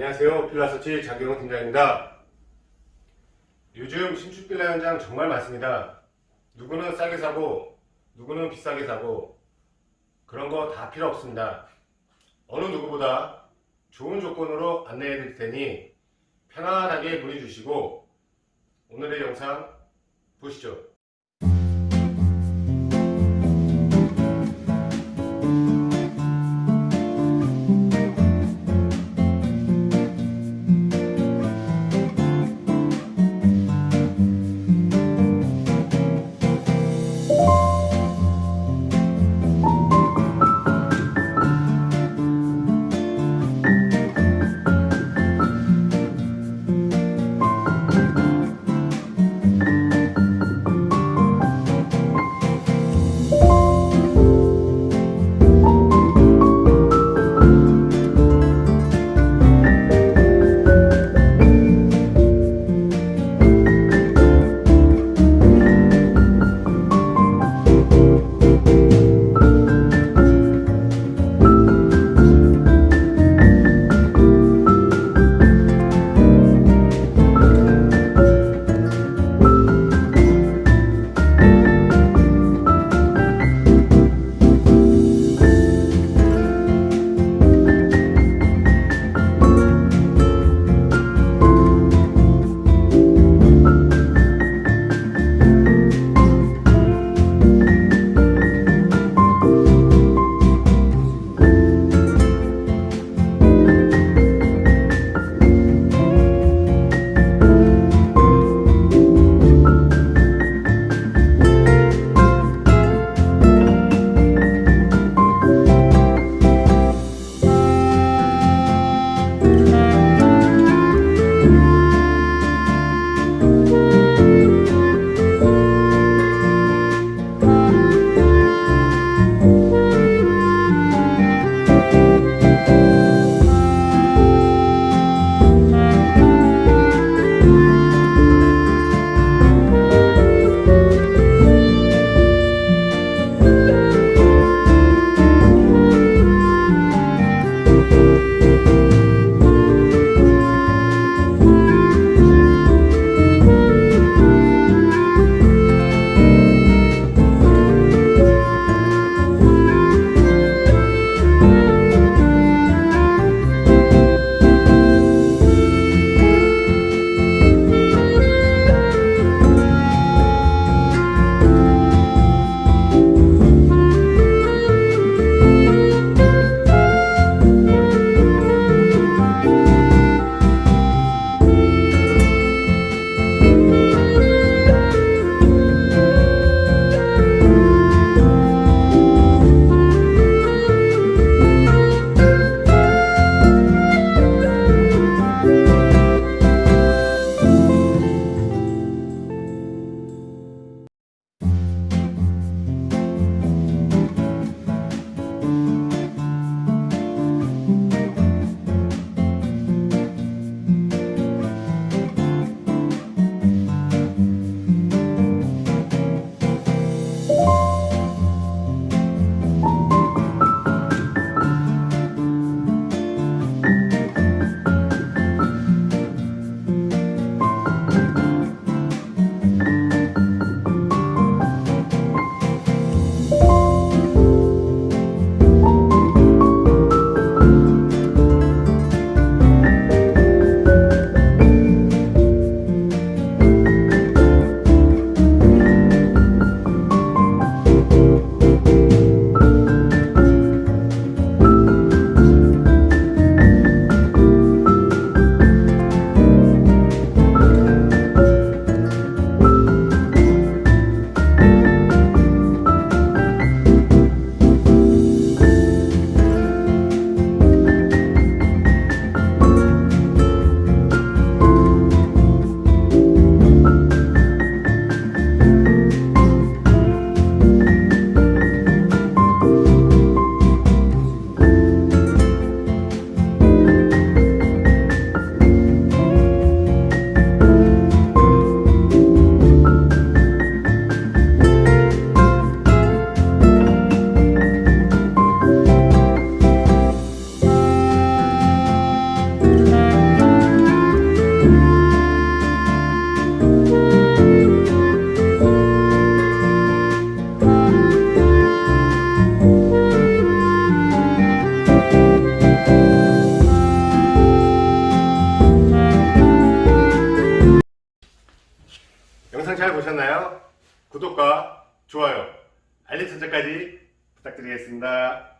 안녕하세요. 필라서치 장경호 팀장입니다. 요즘 신축 빌라 현장 정말 많습니다. 누구는 싸게 사고 누구는 비싸게 사고 그런 거 다 필요 없습니다. 어느 누구보다 좋은 조건으로 안내해 드릴 테니 편안하게 문의 주시고 오늘의 영상 보시죠. 구독과 좋아요, 알림 설정까지 부탁드리겠습니다.